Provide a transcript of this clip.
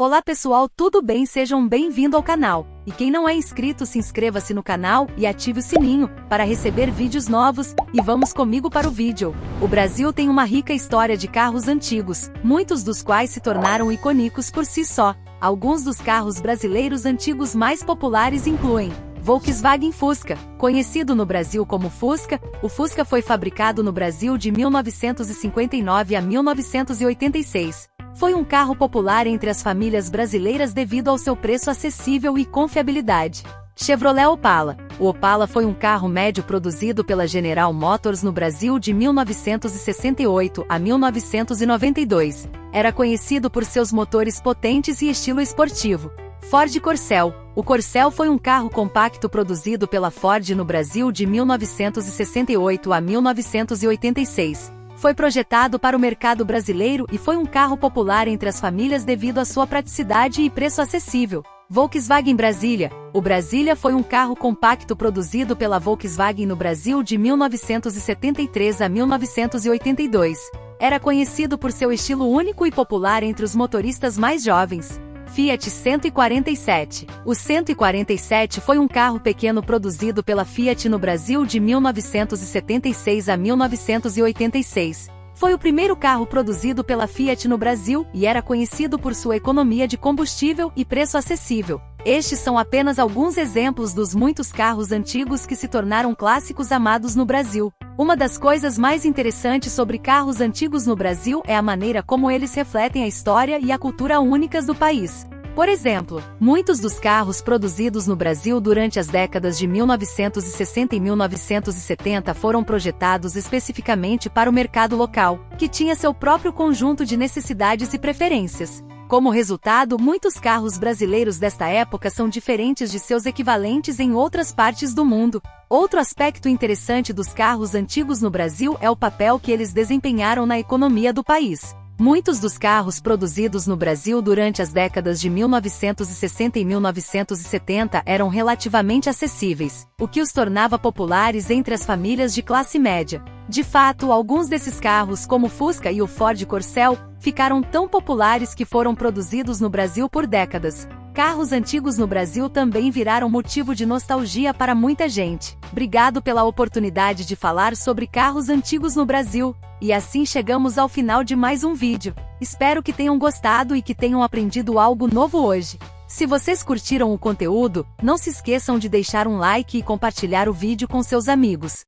Olá pessoal, tudo bem? Sejam bem-vindos ao canal. E quem não é inscrito, se inscreva-se no canal e ative o sininho para receber vídeos novos. E vamos comigo para o vídeo. O Brasil tem uma rica história de carros antigos, muitos dos quais se tornaram icônicos por si só. Alguns dos carros brasileiros antigos mais populares incluem Volkswagen Fusca, conhecido no Brasil como Fusca, o Fusca foi fabricado no Brasil de 1959 a 1986. Foi um carro popular entre as famílias brasileiras devido ao seu preço acessível e confiabilidade. Chevrolet Opala. O Opala foi um carro médio produzido pela General Motors no Brasil de 1968 a 1992. Era conhecido por seus motores potentes e estilo esportivo. Ford Corcel. O Corcel foi um carro compacto produzido pela Ford no Brasil de 1968 a 1986. Foi projetado para o mercado brasileiro e foi um carro popular entre as famílias devido à sua praticidade e preço acessível. Volkswagen Brasília. O Brasília foi um carro compacto produzido pela Volkswagen no Brasil de 1973 a 1982. Era conhecido por seu estilo único e popular entre os motoristas mais jovens. Fiat 147. O 147 foi um carro pequeno produzido pela Fiat no Brasil de 1976 a 1986. Foi o primeiro carro produzido pela Fiat no Brasil e era conhecido por sua economia de combustível e preço acessível. Estes são apenas alguns exemplos dos muitos carros antigos que se tornaram clássicos amados no Brasil. Uma das coisas mais interessantes sobre carros antigos no Brasil é a maneira como eles refletem a história e a cultura únicas do país. Por exemplo, muitos dos carros produzidos no Brasil durante as décadas de 1960 e 1970 foram projetados especificamente para o mercado local, que tinha seu próprio conjunto de necessidades e preferências. Como resultado, muitos carros brasileiros desta época são diferentes de seus equivalentes em outras partes do mundo. Outro aspecto interessante dos carros antigos no Brasil é o papel que eles desempenharam na economia do país. Muitos dos carros produzidos no Brasil durante as décadas de 1960 e 1970 eram relativamente acessíveis, o que os tornava populares entre as famílias de classe média. De fato, alguns desses carros, como o Fusca e o Ford Corcel, ficaram tão populares que foram produzidos no Brasil por décadas. Carros antigos no Brasil também viraram motivo de nostalgia para muita gente. Obrigado pela oportunidade de falar sobre carros antigos no Brasil. E assim chegamos ao final de mais um vídeo. Espero que tenham gostado e que tenham aprendido algo novo hoje. Se vocês curtiram o conteúdo, não se esqueçam de deixar um like e compartilhar o vídeo com seus amigos.